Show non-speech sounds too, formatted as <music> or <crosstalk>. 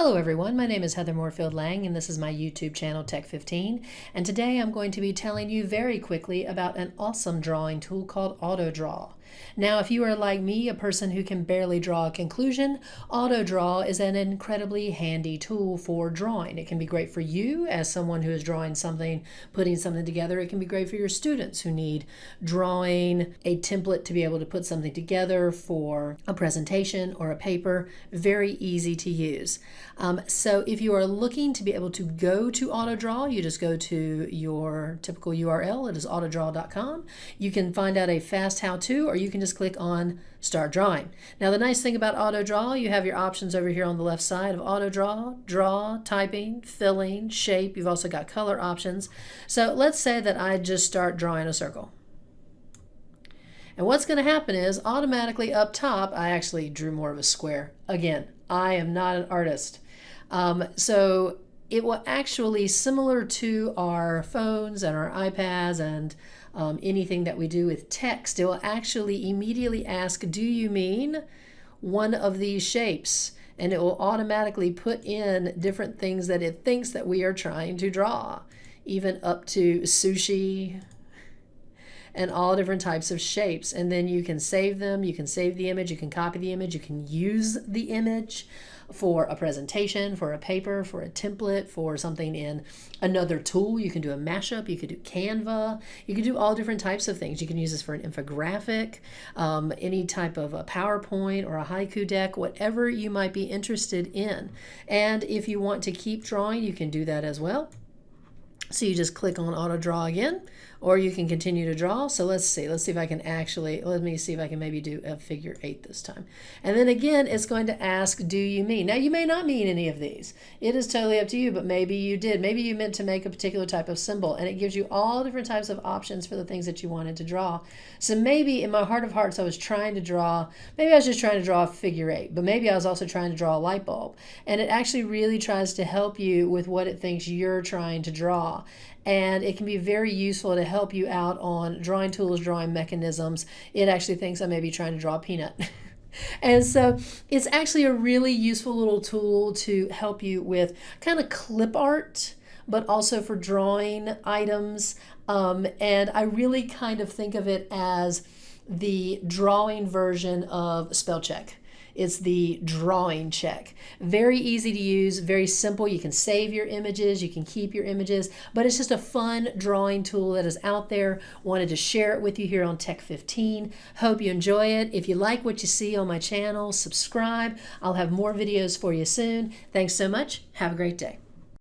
Hello everyone, my name is Heather Moorefield-Lang and this is my YouTube channel Tech15 and today I'm going to be telling you very quickly about an awesome drawing tool called AutoDraw. Now if you are like me, a person who can barely draw a conclusion, AutoDraw is an incredibly handy tool for drawing. It can be great for you as someone who is drawing something, putting something together. It can be great for your students who need drawing a template to be able to put something together for a presentation or a paper. Very easy to use. Um, so if you are looking to be able to go to AutoDraw, you just go to your typical URL. It is autodraw.com. You can find out a fast how-to or you can just click on Start Drawing. Now the nice thing about AutoDraw, you have your options over here on the left side of AutoDraw, Draw, Typing, Filling, Shape. You've also got color options. So let's say that I just start drawing a circle. And what's going to happen is automatically up top, I actually drew more of a square. Again, I am not an artist. Um, so it will actually, similar to our phones and our iPads and um, anything that we do with text, it will actually immediately ask, do you mean one of these shapes? And it will automatically put in different things that it thinks that we are trying to draw, even up to sushi, and all different types of shapes. And then you can save them, you can save the image, you can copy the image, you can use the image for a presentation, for a paper, for a template, for something in another tool. You can do a mashup, you could do Canva, you can do all different types of things. You can use this for an infographic, um, any type of a PowerPoint or a haiku deck, whatever you might be interested in. And if you want to keep drawing, you can do that as well. So you just click on auto draw again, or you can continue to draw. So let's see, let's see if I can actually, let me see if I can maybe do a figure eight this time. And then again, it's going to ask, do you mean? Now you may not mean any of these. It is totally up to you, but maybe you did. Maybe you meant to make a particular type of symbol and it gives you all different types of options for the things that you wanted to draw. So maybe in my heart of hearts, I was trying to draw, maybe I was just trying to draw a figure eight, but maybe I was also trying to draw a light bulb. And it actually really tries to help you with what it thinks you're trying to draw and it can be very useful to help you out on drawing tools, drawing mechanisms. It actually thinks I may be trying to draw a peanut. <laughs> and so it's actually a really useful little tool to help you with kind of clip art, but also for drawing items. Um, and I really kind of think of it as the drawing version of spell check. It's the drawing check. Very easy to use, very simple. You can save your images, you can keep your images, but it's just a fun drawing tool that is out there. Wanted to share it with you here on Tech 15. Hope you enjoy it. If you like what you see on my channel, subscribe. I'll have more videos for you soon. Thanks so much. Have a great day.